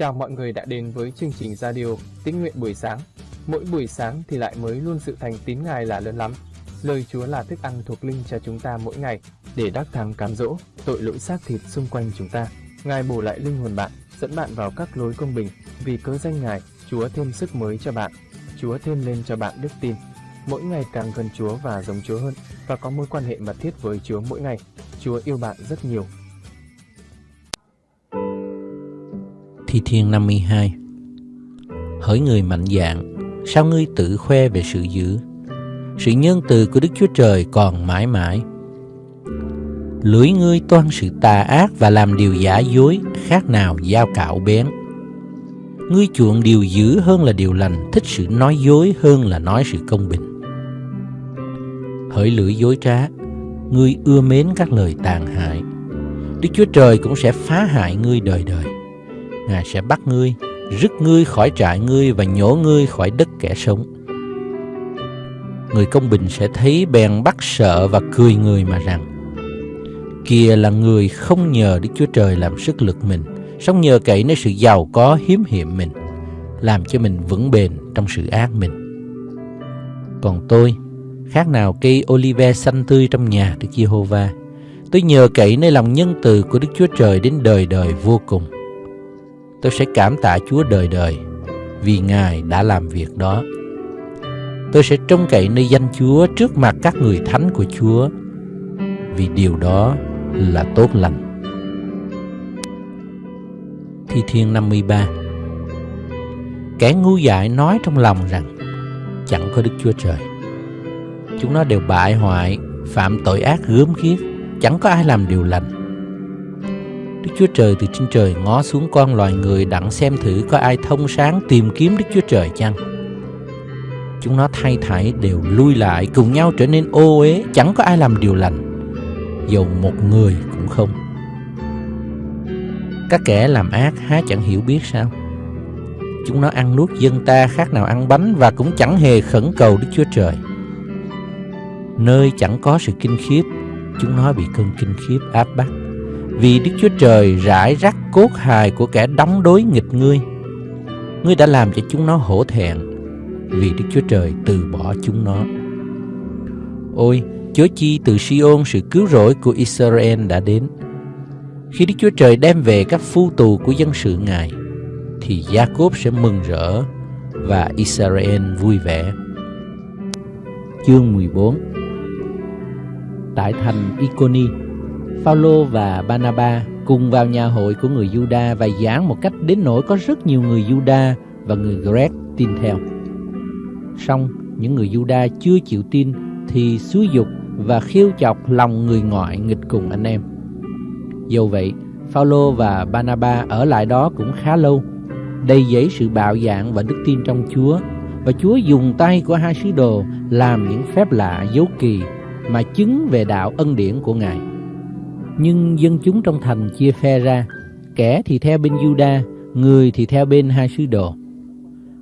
Chào mọi người đã đến với chương trình radio Tín nguyện buổi sáng. Mỗi buổi sáng thì lại mới luôn sự thành tín Ngài là lớn lắm. Lời Chúa là thức ăn thuộc linh cho chúng ta mỗi ngày để đắc thắng cám dỗ tội lỗi xác thịt xung quanh chúng ta. Ngài bổ lại linh hồn bạn, dẫn bạn vào các lối công bình. Vì cớ danh Ngài, Chúa thêm sức mới cho bạn. Chúa thêm lên cho bạn đức tin. Mỗi ngày càng gần Chúa và giống Chúa hơn và có mối quan hệ mật thiết với Chúa mỗi ngày. Chúa yêu bạn rất nhiều Thi Thiên 52 Hỡi người mạnh dạn, sao ngươi tự khoe về sự dữ? Sự nhân từ của Đức Chúa Trời còn mãi mãi. Lưỡi ngươi toan sự tà ác và làm điều giả dối, khác nào dao cạo bén. Ngươi chuộng điều dữ hơn là điều lành, thích sự nói dối hơn là nói sự công bình. Hỡi lưỡi dối trá, ngươi ưa mến các lời tàn hại. Đức Chúa Trời cũng sẽ phá hại ngươi đời đời. Ngài sẽ bắt ngươi, rứt ngươi khỏi trại ngươi và nhổ ngươi khỏi đất kẻ sống. Người công bình sẽ thấy bèn bắt sợ và cười người mà rằng Kìa là người không nhờ Đức Chúa Trời làm sức lực mình Sống nhờ cậy nơi sự giàu có hiếm hiệm mình Làm cho mình vững bền trong sự ác mình Còn tôi, khác nào cây olive xanh tươi trong nhà Đức Giê-hô-va Tôi nhờ cậy nơi lòng nhân từ của Đức Chúa Trời đến đời đời vô cùng tôi sẽ cảm tạ Chúa đời đời vì Ngài đã làm việc đó. Tôi sẽ trông cậy nơi danh Chúa trước mặt các người thánh của Chúa vì điều đó là tốt lành. Thi Thiên 53 Kẻ ngu dại nói trong lòng rằng chẳng có Đức Chúa Trời. Chúng nó đều bại hoại, phạm tội ác gớm ghiếc, chẳng có ai làm điều lành Đức Chúa Trời từ trên trời ngó xuống con loài người đặng xem thử có ai thông sáng tìm kiếm Đức Chúa Trời chăng. Chúng nó thay thảy đều lui lại cùng nhau trở nên ô uế, chẳng có ai làm điều lành, dầu một người cũng không. Các kẻ làm ác há chẳng hiểu biết sao? Chúng nó ăn nuốt dân ta khác nào ăn bánh và cũng chẳng hề khẩn cầu Đức Chúa Trời. Nơi chẳng có sự kinh khiếp, chúng nó bị cơn kinh khiếp áp bách vì Đức Chúa Trời rải rắc cốt hài của kẻ đóng đối nghịch ngươi. Ngươi đã làm cho chúng nó hổ thẹn, vì Đức Chúa Trời từ bỏ chúng nó. Ôi, chớ chi từ siôn sự cứu rỗi của Israel đã đến. Khi Đức Chúa Trời đem về các phu tù của dân sự Ngài, thì Jacob sẽ mừng rỡ và Israel vui vẻ. Chương 14 Tại thành Iconi, Phaolô và Banaba cùng vào nhà hội của người Juda và giảng một cách đến nỗi có rất nhiều người Juda và người Greg tin theo. Song những người Juda chưa chịu tin thì xúi dục và khiêu chọc lòng người ngoại nghịch cùng anh em. Dầu vậy, Phaolô và Banaba ở lại đó cũng khá lâu, đầy dẫy sự bạo dạn và đức tin trong Chúa, và Chúa dùng tay của hai sứ đồ làm những phép lạ dấu kỳ mà chứng về đạo ân điển của Ngài. Nhưng dân chúng trong thành chia phe ra, kẻ thì theo bên Juda, người thì theo bên hai sứ đồ.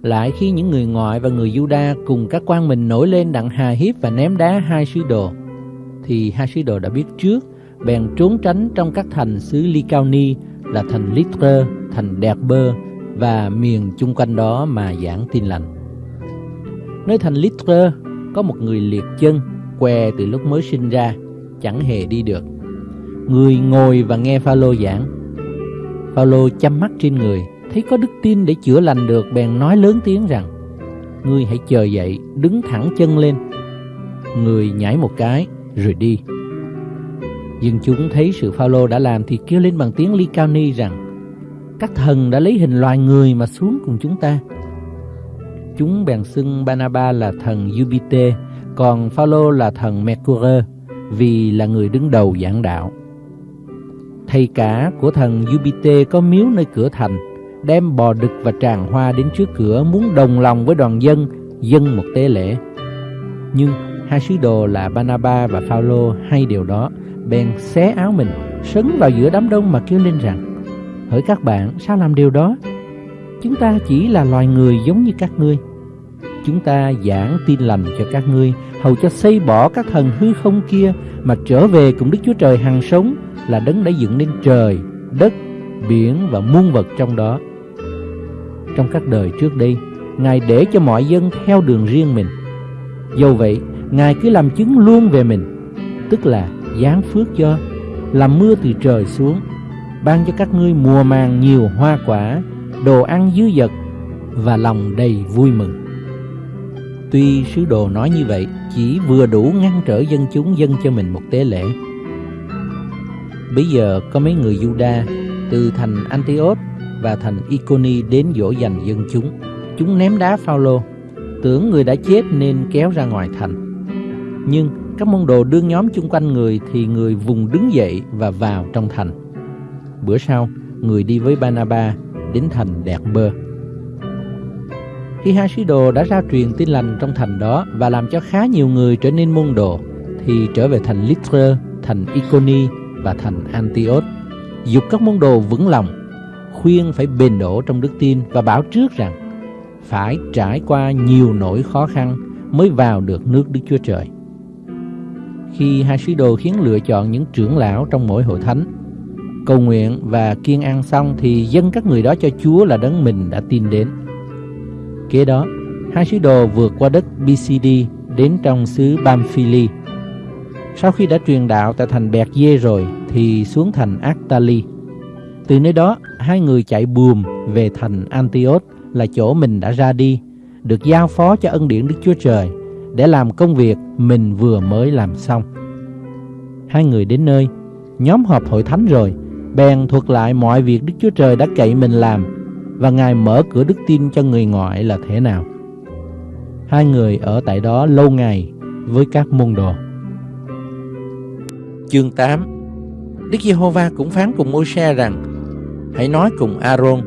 Lại khi những người ngoại và người Juda cùng các quan mình nổi lên đặng hà hiếp và ném đá hai sứ đồ, thì hai sứ đồ đã biết trước, bèn trốn tránh trong các thành xứ Lycaoni là thành Litre, thành Derbe và miền chung quanh đó mà giảng tin lành. Nơi thành Litre có một người liệt chân, què từ lúc mới sinh ra, chẳng hề đi được Người ngồi và nghe Phaolô giảng. Phaolô chăm mắt trên người, thấy có đức tin để chữa lành được bèn nói lớn tiếng rằng: Ngươi hãy chờ dậy, đứng thẳng chân lên. Người nhảy một cái rồi đi. Dân chúng thấy sự Phaolô đã làm thì kêu lên bằng tiếng Lycaoni rằng: Các thần đã lấy hình loài người mà xuống cùng chúng ta. Chúng bèn xưng Banaba là thần Jupiter, còn Phaolô là thần Mercure, vì là người đứng đầu giảng đạo. Thầy cả của thần Jupiter có miếu nơi cửa thành, đem bò đực và tràng hoa đến trước cửa muốn đồng lòng với đoàn dân dân một tế lễ. Nhưng hai sứ đồ là Banaba và Phaolô hay điều đó, bèn xé áo mình, sấn vào giữa đám đông mà kêu lên rằng: Hỡi các bạn, sao làm điều đó? Chúng ta chỉ là loài người giống như các ngươi. Chúng ta giảng tin lành cho các ngươi, hầu cho xây bỏ các thần hư không kia mà trở về cùng Đức Chúa Trời hằng sống là đấng đã dựng nên trời, đất, biển và muôn vật trong đó. trong các đời trước đây, Ngài để cho mọi dân theo đường riêng mình. Dầu vậy, Ngài cứ làm chứng luôn về mình, tức là giáng phước cho, làm mưa từ trời xuống, ban cho các ngươi mùa màng nhiều hoa quả, đồ ăn dư dật và lòng đầy vui mừng. Tuy sứ đồ nói như vậy chỉ vừa đủ ngăn trở dân chúng dân cho mình một tế lễ. Bây giờ có mấy người Juda từ thành Antioch và thành Iconi đến dỗ dành dân chúng. Chúng ném đá Phaolô, tưởng người đã chết nên kéo ra ngoài thành. Nhưng các môn đồ đương nhóm chung quanh người thì người vùng đứng dậy và vào trong thành. Bữa sau, người đi với Banaba đến thành Đẹp Bơ. Khi hai sứ đồ đã ra truyền tin lành trong thành đó và làm cho khá nhiều người trở nên môn đồ, thì trở về thành Lystra, thành Iconi và thành Antioch, dục các môn đồ vững lòng, khuyên phải bền đổ trong đức tin và bảo trước rằng phải trải qua nhiều nỗi khó khăn mới vào được nước Đức Chúa Trời. Khi hai sứ đồ khiến lựa chọn những trưởng lão trong mỗi hội thánh, cầu nguyện và kiên ăn xong thì dân các người đó cho Chúa là đấng mình đã tin đến. Kế đó, hai sứ đồ vượt qua đất BCD đến trong xứ Bamphili. Sau khi đã truyền đạo tại thành Bẹt Dê rồi thì xuống thành Actali. Từ nơi đó, hai người chạy buồm về thành Antioch là chỗ mình đã ra đi, được giao phó cho ân điển Đức Chúa Trời để làm công việc mình vừa mới làm xong. Hai người đến nơi, nhóm họp hội thánh rồi, bèn thuật lại mọi việc Đức Chúa Trời đã cậy mình làm và Ngài mở cửa đức tin cho người ngoại là thế nào. Hai người ở tại đó lâu ngày với các môn đồ. Chương 8 Đức Giê-hô-va cũng phán cùng Môi-se rằng, Hãy nói cùng A-rôn,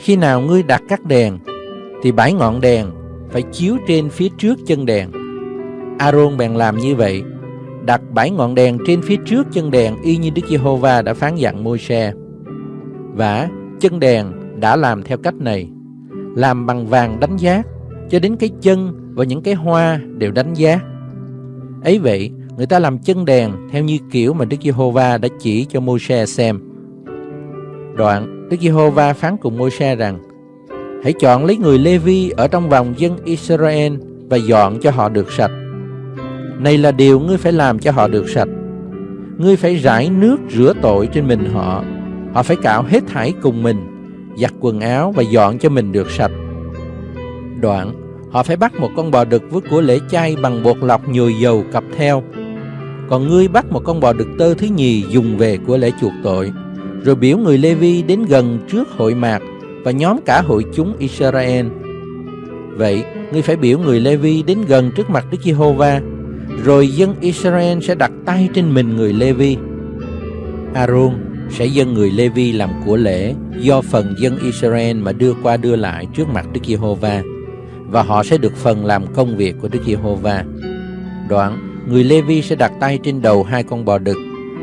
Khi nào ngươi đặt các đèn, Thì bảy ngọn đèn phải chiếu trên phía trước chân đèn. A-rôn bèn làm như vậy, Đặt bảy ngọn đèn trên phía trước chân đèn, Y như Đức Giê-hô-va đã phán dặn Môi-se. Và chân đèn đã làm theo cách này, Làm bằng vàng đánh giá, Cho đến cái chân và những cái hoa đều đánh giá. Ấy vậy người ta làm chân đèn theo như kiểu mà Đức Giê-hô-va đã chỉ cho Môi-se xem. Đoạn, Đức Giê-hô-va phán cùng Môi-se rằng: Hãy chọn lấy người Lê-vi ở trong vòng dân Israel và dọn cho họ được sạch. Này là điều ngươi phải làm cho họ được sạch. Ngươi phải rải nước rửa tội trên mình họ. Họ phải cạo hết thảy cùng mình, giặt quần áo và dọn cho mình được sạch. Đoạn, họ phải bắt một con bò đực với của lễ chay bằng bột lọc nhồi dầu cặp theo còn ngươi bắt một con bò đực tơ thứ nhì dùng về của lễ chuộc tội. Rồi biểu người Lê-vi đến gần trước hội mạc và nhóm cả hội chúng Israel. Vậy ngươi phải biểu người Lê-vi đến gần trước mặt Đức Giê-hô-va rồi dân Israel sẽ đặt tay trên mình người Lê-vi. Aaron sẽ dân người Lê-vi làm của lễ do phần dân Israel mà đưa qua đưa lại trước mặt Đức Giê-hô-va và họ sẽ được phần làm công việc của Đức Giê-hô-va. Đoạn, người Lê-vi sẽ đặt tay trên đầu hai con bò đực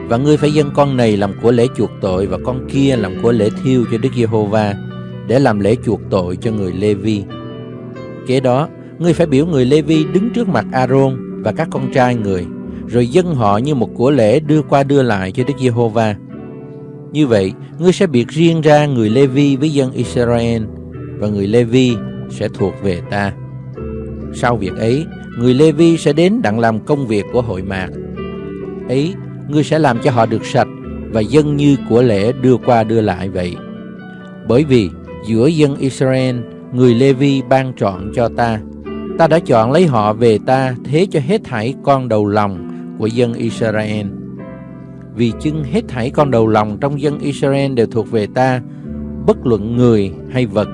và ngươi phải dâng con này làm của lễ chuộc tội và con kia làm của lễ thiêu cho Đức Giê-hô-va để làm lễ chuộc tội cho người Lê-vi. Kế đó, ngươi phải biểu người Lê-vi đứng trước mặt A-rôn và các con trai người, rồi dâng họ như một của lễ đưa qua đưa lại cho Đức Giê-hô-va. Như vậy, ngươi sẽ biệt riêng ra người Lê-vi với dân Israel và người Lê-vi sẽ thuộc về ta. Sau việc ấy, người Lê-vi sẽ đến đặng làm công việc của hội mạc. Ấy, ngươi sẽ làm cho họ được sạch và dân như của lễ đưa qua đưa lại vậy. Bởi vì giữa dân Israel, người Lê-vi ban chọn cho ta. Ta đã chọn lấy họ về ta thế cho hết thảy con đầu lòng của dân Israel. Vì chưng hết thảy con đầu lòng trong dân Israel đều thuộc về ta, bất luận người hay vật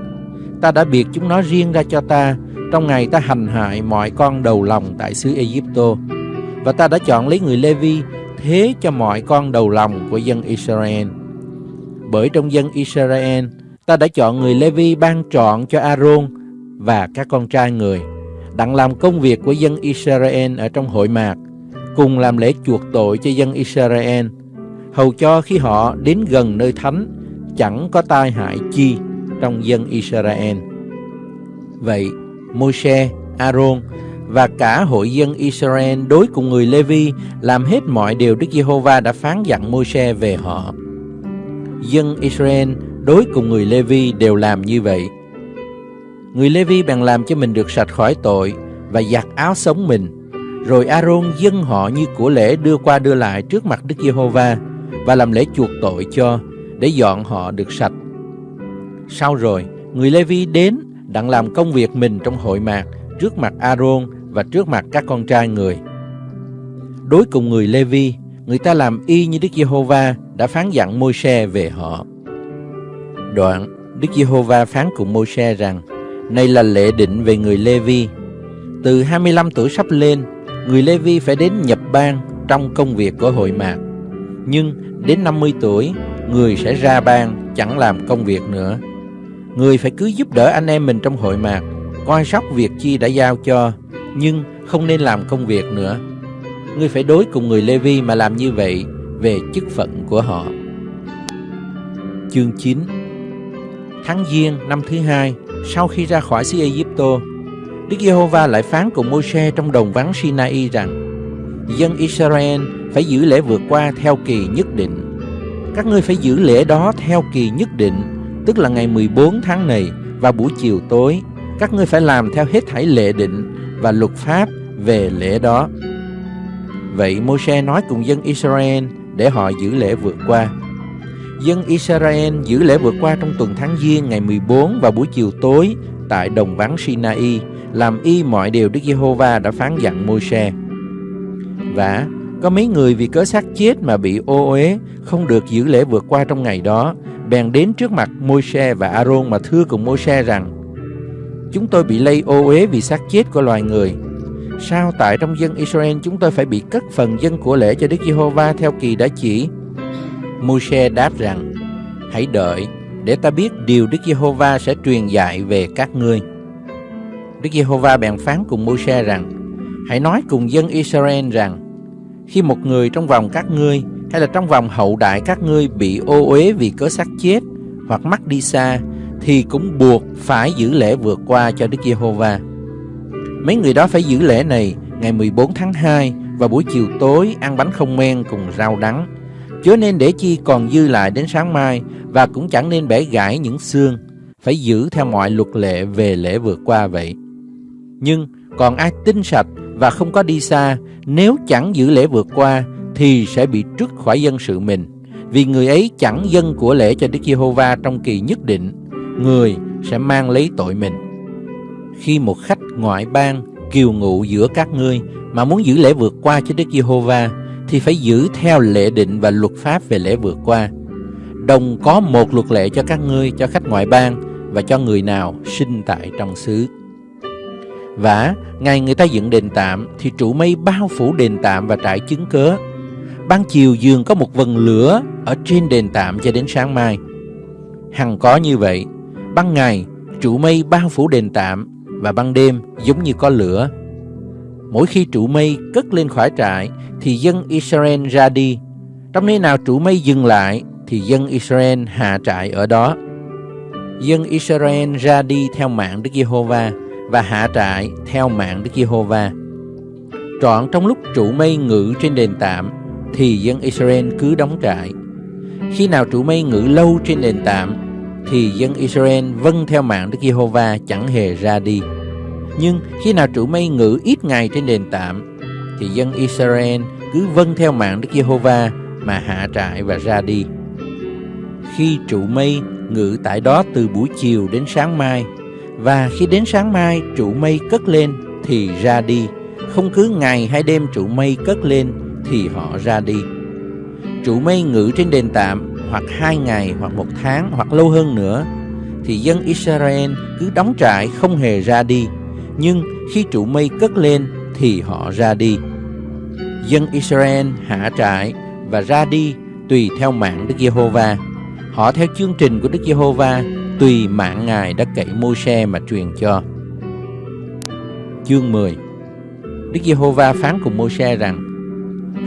ta đã biệt chúng nó riêng ra cho ta trong ngày ta hành hại mọi con đầu lòng tại xứ Egypto. Và ta đã chọn lấy người Levi thế cho mọi con đầu lòng của dân Israel. Bởi trong dân Israel, ta đã chọn người Levi ban chọn cho Aaron và các con trai người, đặng làm công việc của dân Israel ở trong hội mạc, cùng làm lễ chuộc tội cho dân Israel, hầu cho khi họ đến gần nơi thánh, chẳng có tai hại chi trong dân Israel. Vậy, Môi-se, Aaron và cả hội dân Israel đối cùng người Lê-vi làm hết mọi điều Đức Giê-hô-va đã phán dặn Môi-se về họ. Dân Israel đối cùng người Lê-vi đều làm như vậy Người Lê-vi bèn làm cho mình được sạch khỏi tội và giặt áo sống mình. Rồi Aaron dâng họ như của lễ đưa qua đưa lại trước mặt Đức Giê-hô-va và làm lễ chuộc tội cho để dọn họ được sạch. Sau rồi, người Lê-vi đến đặng làm công việc mình trong hội mạc trước mặt Aaron và trước mặt các con trai người. Đối cùng người Lê-vi, người ta làm y như Đức Giê-hô-va đã phán dặn Môi-se về họ. Đoạn, Đức Giê-hô-va phán cùng Môi-se rằng: Này là lệ định về người Lê-vi. Từ 25 tuổi sắp lên, người Lê-vi phải đến nhập bang trong công việc của hội mạc. Nhưng đến 50 tuổi, người sẽ ra bang chẳng làm công việc nữa. Người phải cứ giúp đỡ anh em mình trong hội mạc, coi sóc việc chi đã giao cho, nhưng không nên làm công việc nữa. Ngươi phải đối cùng người Lê-vi mà làm như vậy về chức phận của họ. Chương 9 Tháng Giêng năm thứ hai, sau khi ra khỏi xứ Egypto, Đức Giê-hô-va lại phán cùng Môi-se trong đồng vắng Sinai rằng: Dân Israel phải giữ lễ vượt qua theo kỳ nhất định. Các ngươi phải giữ lễ đó theo kỳ nhất định, tức là ngày 14 tháng này và buổi chiều tối. Các ngươi phải làm theo hết thảy lệ định và luật pháp về lễ đó. Vậy Môi-se nói cùng dân Israel để họ giữ lễ vượt qua. Dân Israel giữ lễ vượt qua trong tuần tháng Giêng ngày 14 và buổi chiều tối tại đồng vắng Sinai, làm y mọi điều Đức Giê-hô-va đã phán dặn Môi-se. Và có mấy người vì cớ xác chết mà bị ô uế, không được giữ lễ vượt qua trong ngày đó, bèn đến trước mặt Môi-se và A-rôn mà thưa cùng Môi-se rằng: Chúng tôi bị lây ô uế vì xác chết của loài người. Sao tại trong dân Israel chúng tôi phải bị cất phần dân của lễ cho Đức Giê-hô-va theo kỳ đã chỉ? Môi-se đáp rằng: Hãy đợi để ta biết điều Đức Giê-hô-va sẽ truyền dạy về các ngươi. Đức Giê-hô-va bèn phán cùng Môi-se rằng: Hãy nói cùng dân Israel rằng: khi một người trong vòng các ngươi hay là trong vòng hậu đại các ngươi bị ô uế vì cớ xác chết hoặc mắc đi xa thì cũng buộc phải giữ lễ vượt qua cho Đức Giê-hô-va. Mấy người đó phải giữ lễ này ngày 14 tháng 2 và buổi chiều tối ăn bánh không men cùng rau đắng. Chớ nên để chi còn dư lại đến sáng mai và cũng chẳng nên bẻ gãy những xương, phải giữ theo mọi luật lệ về lễ vượt qua vậy. Nhưng còn ai tinh sạch và không có đi xa, nếu chẳng giữ lễ vượt qua thì sẽ bị trút khỏi dân sự mình, vì người ấy chẳng dân của lễ cho Đức Giê-hô-va trong kỳ nhất định, người sẽ mang lấy tội mình. Khi một khách ngoại bang kiều ngụ giữa các ngươi mà muốn giữ lễ vượt qua cho Đức Giê-hô-va thì phải giữ theo lệ định và luật pháp về lễ vượt qua. Đồng có một luật lệ cho các ngươi, cho khách ngoại bang và cho người nào sinh tại trong xứ. Và ngày người ta dựng đền tạm thì trụ mây bao phủ đền tạm và trại chứng cớ. Ban chiều giường có một vần lửa ở trên đền tạm cho đến sáng mai. Hằng có như vậy, ban ngày trụ mây bao phủ đền tạm và ban đêm giống như có lửa. Mỗi khi trụ mây cất lên khỏi trại thì dân Israel ra đi. Trong nơi nào trụ mây dừng lại thì dân Israel hạ trại ở đó. Dân Israel ra đi theo mạng Đức Giê-hô-va và hạ trại theo mạng Đức Giê-hô-va. Trọn trong lúc trụ mây ngự trên đền tạm, thì dân Israel cứ đóng trại. Khi nào trụ mây ngự lâu trên đền tạm, thì dân Israel vâng theo mạng Đức Giê-hô-va chẳng hề ra đi. Nhưng khi nào trụ mây ngự ít ngày trên đền tạm, thì dân Israel cứ vâng theo mạng Đức Giê-hô-va mà hạ trại và ra đi. Khi trụ mây ngự tại đó từ buổi chiều đến sáng mai và khi đến sáng mai trụ mây cất lên thì ra đi, không cứ ngày hay đêm trụ mây cất lên thì họ ra đi. Trụ mây ngự trên đền tạm hoặc hai ngày hoặc một tháng hoặc lâu hơn nữa thì dân Israel cứ đóng trại không hề ra đi. Nhưng khi trụ mây cất lên thì họ ra đi. Dân Israel hạ trại và ra đi tùy theo mạng Đức Giê-hô-va. Họ theo chương trình của Đức Giê-hô-va tùy mạng Ngài đã cậy Môi-se mà truyền cho. Chương 10 Đức Giê-hô-va phán cùng Môi-se rằng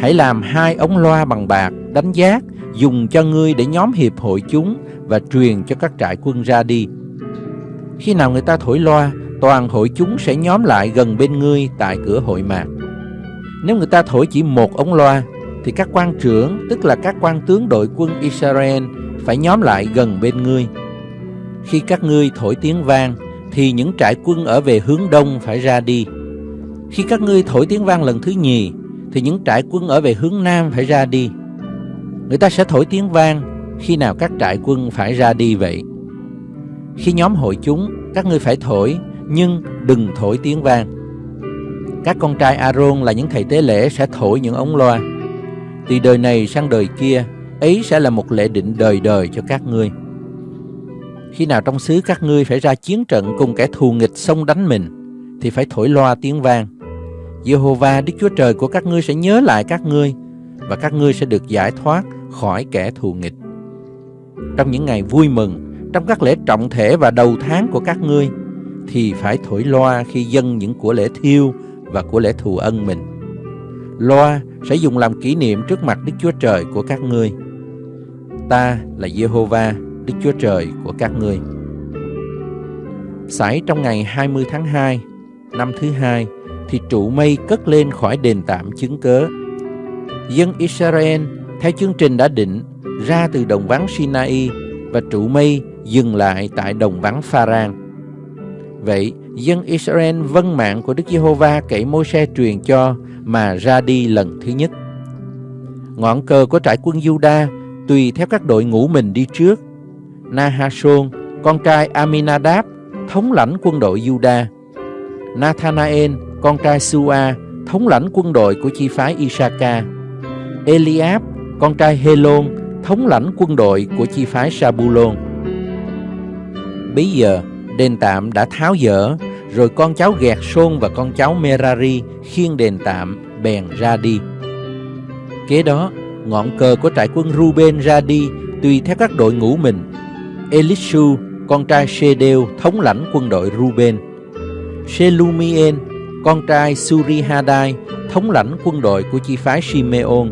Hãy làm hai ống loa bằng bạc đánh giác dùng cho ngươi để nhóm hiệp hội chúng và truyền cho các trại quân ra đi. Khi nào người ta thổi loa, toàn hội chúng sẽ nhóm lại gần bên ngươi tại cửa hội mạc. Nếu người ta thổi chỉ một ống loa, thì các quan trưởng, tức là các quan tướng đội quân Israel, phải nhóm lại gần bên ngươi. Khi các ngươi thổi tiếng vang, thì những trại quân ở về hướng đông phải ra đi. Khi các ngươi thổi tiếng vang lần thứ nhì, thì những trại quân ở về hướng nam phải ra đi. Người ta sẽ thổi tiếng vang khi nào các trại quân phải ra đi vậy. Khi nhóm hội chúng, các ngươi phải thổi, nhưng đừng thổi tiếng vang. Các con trai Aaron là những thầy tế lễ sẽ thổi những ống loa. Từ đời này sang đời kia, ấy sẽ là một lễ định đời đời cho các ngươi. Khi nào trong xứ các ngươi phải ra chiến trận cùng kẻ thù nghịch xông đánh mình, thì phải thổi loa tiếng vang. Jehovah Đức Chúa Trời của các ngươi sẽ nhớ lại các ngươi và các ngươi sẽ được giải thoát khỏi kẻ thù nghịch. Trong những ngày vui mừng, trong các lễ trọng thể và đầu tháng của các ngươi, thì phải thổi loa khi dâng những của lễ thiêu và của lễ thù ân mình. Loa sẽ dùng làm kỷ niệm trước mặt Đức Chúa Trời của các ngươi. Ta là Jehovah, Đức Chúa Trời của các ngươi. Xảy trong ngày 20 tháng 2, năm thứ hai, thì trụ mây cất lên khỏi đền tạm chứng cớ. Dân Israel theo chương trình đã định ra từ đồng vắng Sinai và trụ mây dừng lại tại đồng vắng Pharan. Vậy, dân Israel vâng mạng của Đức Giê-hô-va kể môi-se truyền cho mà ra đi lần thứ nhất. Ngọn cờ của trại quân Juda tùy theo các đội ngũ mình đi trước. Nahashon, con trai Aminadab, thống lãnh quân đội Juda. Nathanael, con trai Sua, thống lãnh quân đội của chi phái Isaka. Eliab, con trai Helon, thống lãnh quân đội của chi phái Sabulon. Bây giờ, đền tạm đã tháo dỡ, rồi con cháu Gẹt Sôn và con cháu Merari khiêng đền tạm bèn ra đi. Kế đó, ngọn cờ của trại quân Ruben ra đi tùy theo các đội ngũ mình. Elishu, con trai Shedeu, thống lãnh quân đội Ruben. Shelumien, con trai Surihadai, thống lãnh quân đội của chi phái Simeon.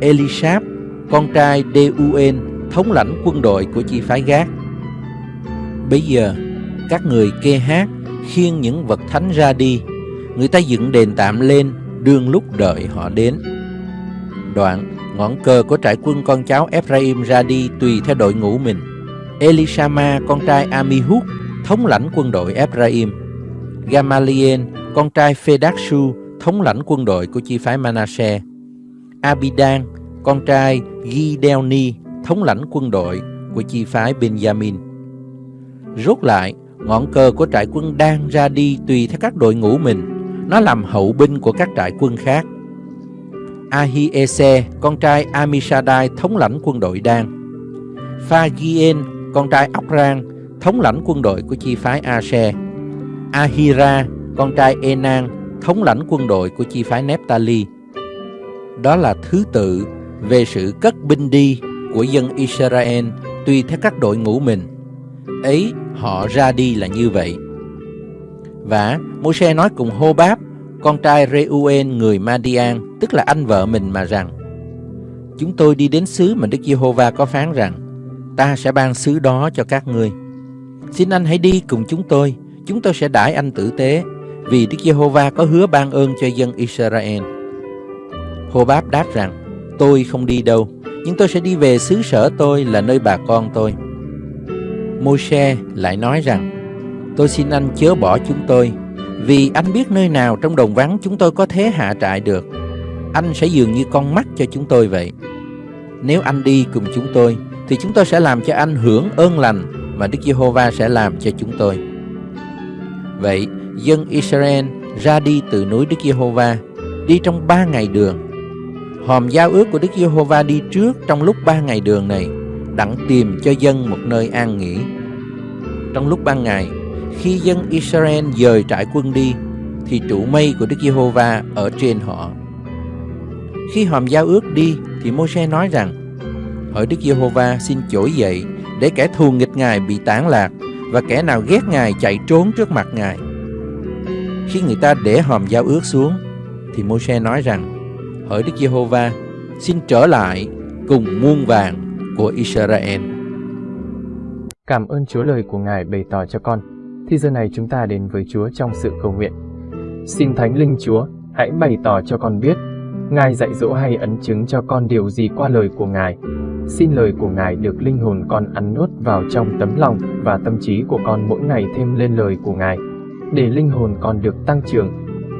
Elishab, con trai Deuen, thống lãnh quân đội của chi phái Gác. Bây giờ, các người kê hát, khiêng những vật thánh ra đi. Người ta dựng đền tạm lên, đương lúc đợi họ đến. Đoạn, ngọn cờ của trại quân con cháu Ephraim ra đi tùy theo đội ngũ mình. Elishama, con trai Amihud, thống lãnh quân đội Ephraim. Gamaliel, con trai Phedakshu, thống lãnh quân đội của chi phái Manasseh. Abidan, con trai Gideoni, thống lãnh quân đội của chi phái Benjamin. Rốt lại, ngọn cờ của trại quân đang ra đi tùy theo các đội ngũ mình. Nó làm hậu binh của các trại quân khác. Ahiese, con trai Amishadai, thống lãnh quân đội Đan. Phagien, con trai Okran, thống lãnh quân đội của chi phái Ase. Ahira, con trai Enan, thống lãnh quân đội của chi phái Nephtali. Đó là thứ tự về sự cất binh đi của dân Israel tùy theo các đội ngũ mình. Ấy họ ra đi là như vậy. Và Môi-se nói cùng Hô Báp, con trai reuên người Madian, tức là anh vợ mình mà rằng, Chúng tôi đi đến xứ mà Đức Giê-hô-va có phán rằng, ta sẽ ban xứ đó cho các ngươi. Xin anh hãy đi cùng chúng tôi, chúng tôi sẽ đãi anh tử tế, vì Đức Giê-hô-va có hứa ban ơn cho dân Israel. Hô Báp đáp rằng, tôi không đi đâu, nhưng tôi sẽ đi về xứ sở tôi là nơi bà con tôi. Môi-se lại nói rằng, tôi xin anh chớ bỏ chúng tôi, vì anh biết nơi nào trong đồng vắng chúng tôi có thế hạ trại được. Anh sẽ dường như con mắt cho chúng tôi vậy. Nếu anh đi cùng chúng tôi, thì chúng tôi sẽ làm cho anh hưởng ơn lành mà Đức Giê-hô-va sẽ làm cho chúng tôi. Vậy, dân Israel ra đi từ núi Đức Giê-hô-va, đi trong ba ngày đường. Hòm giao ước của Đức Giê-hô-va đi trước trong lúc ba ngày đường này, đặng tìm cho dân một nơi an nghỉ. Trong lúc ban ngày, khi dân Israel dời trại quân đi, thì trụ mây của Đức Giê-hô-va ở trên họ. Khi hòm giao ước đi, thì Môi-se nói rằng, Hỡi Đức Giê-hô-va xin trỗi dậy, để kẻ thù nghịch Ngài bị tán lạc, và kẻ nào ghét Ngài chạy trốn trước mặt Ngài. Khi người ta để hòm giao ước xuống, thì Môi-se nói rằng, Hỡi Đức Giê-hô-va, xin trở lại cùng muôn vàng của Israel. Cảm ơn Chúa lời của Ngài bày tỏ cho con. Thì giờ này chúng ta đến với Chúa trong sự cầu nguyện. Xin Thánh Linh Chúa, hãy bày tỏ cho con biết, Ngài dạy dỗ hay ấn chứng cho con điều gì qua lời của Ngài. Xin lời của Ngài được linh hồn con ăn nuốt vào trong tấm lòng và tâm trí của con mỗi ngày thêm lên lời của Ngài, để linh hồn con được tăng trưởng,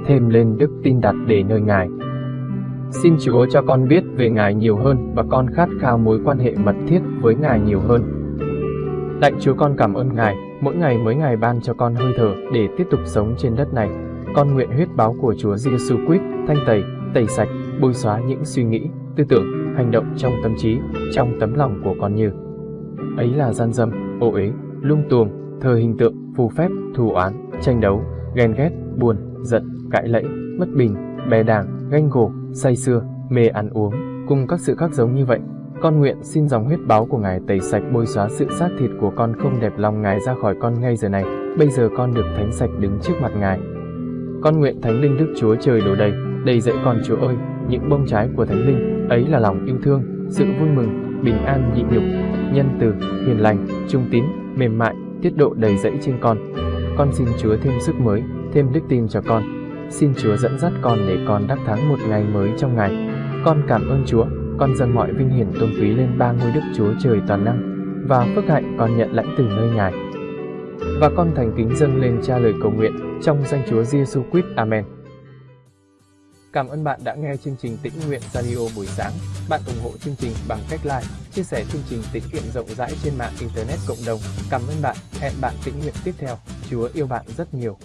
thêm lên đức tin đặt để nơi Ngài. Xin Chúa cho con biết về Ngài nhiều hơn và con khát khao mối quan hệ mật thiết với Ngài nhiều hơn. Lạy Chúa con cảm ơn Ngài, mỗi ngày mới Ngài ban cho con hơi thở để tiếp tục sống trên đất này. Con nguyện huyết báo của Chúa Giêsu Christ thanh tẩy, tẩy sạch, bôi xóa những suy nghĩ, tư tưởng, hành động trong tâm trí, trong tấm lòng của con như ấy là gian dâm, ô uế, lung tuồng, thờ hình tượng, phù phép, thù oán, tranh đấu, ghen ghét, buồn, giận, cãi lẫy, bất bình, bè đảng, ganh gổ, say sưa, mê ăn uống, cùng các sự khác giống như vậy. Con nguyện xin dòng huyết báo của Ngài tẩy sạch bôi xóa sự xác thịt của con không đẹp lòng Ngài ra khỏi con ngay giờ này. Bây giờ con được thánh sạch đứng trước mặt Ngài. Con nguyện Thánh Linh Đức Chúa Trời đổ đầy, đầy dẫy con Chúa ơi, những bông trái của Thánh Linh, ấy là lòng yêu thương, sự vui mừng, bình an nhịn nhục, nhân từ, hiền lành, trung tín, mềm mại, tiết độ đầy dẫy trên con. Con xin Chúa thêm sức mới, thêm đức tin cho con. Xin Chúa dẫn dắt con để con đắc thắng một ngày mới trong ngày. Con cảm ơn Chúa, con dâng mọi vinh hiển tôn quý lên ba ngôi đức Chúa Trời toàn năng và phước hạnh con nhận lãnh từ nơi Ngài. Và con thành kính dâng lên cha lời cầu nguyện trong danh Chúa Giêsu Christ. Amen. Cảm ơn bạn đã nghe chương trình Tĩnh Nguyện Radio buổi sáng. Bạn ủng hộ chương trình bằng cách like, chia sẻ chương trình tĩnh nguyện rộng rãi trên mạng Internet cộng đồng. Cảm ơn bạn. Hẹn bạn tĩnh nguyện tiếp theo. Chúa yêu bạn rất nhiều.